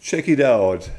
Check it out.